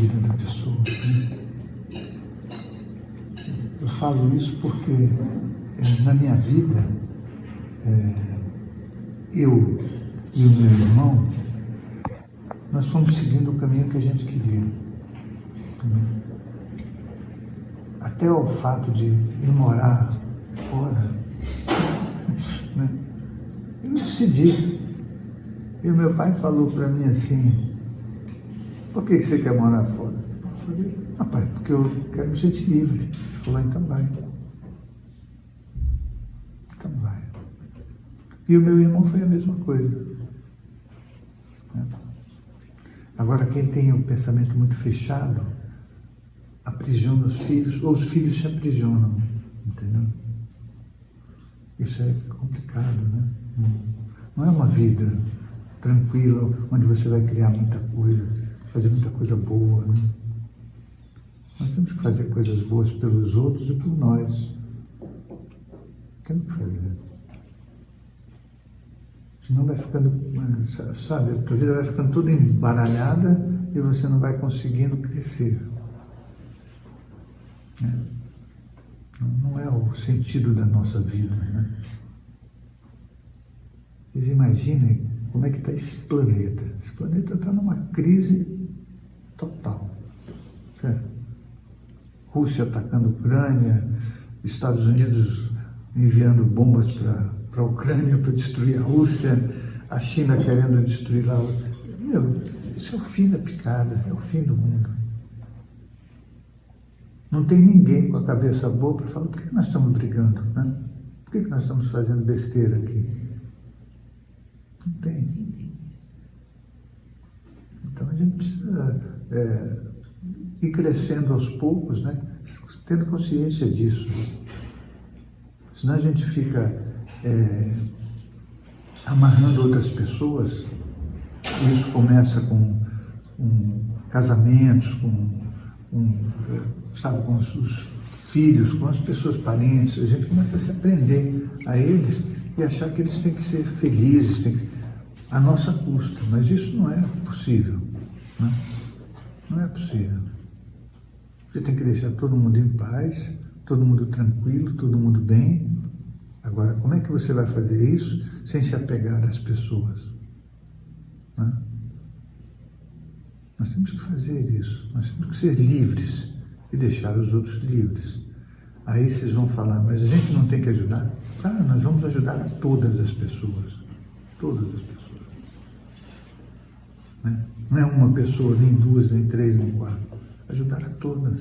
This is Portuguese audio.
vida da pessoa. Né? Eu falo isso porque é, na minha vida, é, eu e o meu irmão, nós fomos seguindo o caminho que a gente queria. Até o fato de ir morar fora, né? eu decidi. E o meu pai falou para mim assim, por que você quer morar fora? Rapaz, porque eu quero me sentir livre. Ele falou, então vai. Então vai. E o meu irmão foi a mesma coisa. Agora, quem tem um pensamento muito fechado, aprisiona os filhos, ou os filhos se aprisionam, entendeu? Isso é complicado, né? Não é uma vida tranquila, onde você vai criar muita coisa, fazer muita coisa boa, né? Nós temos que fazer coisas boas pelos outros e por nós. Temos que fazer. Senão vai ficando, sabe, a tua vida vai ficando toda embaralhada e você não vai conseguindo crescer. É. Não é o sentido da nossa vida. Né? Vocês imaginem como é que está esse planeta. Esse planeta está numa crise total. Certo? Rússia atacando a Ucrânia, Estados Unidos enviando bombas para a Ucrânia para destruir a Rússia, a China querendo destruir lá. Meu, isso é o fim da picada, é o fim do mundo. Não tem ninguém com a cabeça boa para falar por que nós estamos brigando, né? Por que nós estamos fazendo besteira aqui? Não tem. Então a gente é, ir crescendo aos poucos, né? tendo consciência disso. Senão a gente fica é, amarrando outras pessoas. Isso começa com casamentos, com, um, sabe, com os, os filhos, com as pessoas parentes. A gente começa a se aprender a eles e achar que eles têm que ser felizes, têm que, a nossa custa. Mas isso não é possível. Né? Não é possível. Você tem que deixar todo mundo em paz, todo mundo tranquilo, todo mundo bem, Agora, como é que você vai fazer isso sem se apegar às pessoas? Né? Nós temos que fazer isso, nós temos que ser livres e deixar os outros livres. Aí vocês vão falar, mas a gente não tem que ajudar? Claro, nós vamos ajudar a todas as pessoas. Todas as pessoas. Né? Não é uma pessoa, nem duas, nem três, nem quatro. Ajudar a todas.